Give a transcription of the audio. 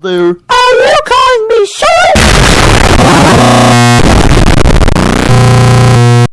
there.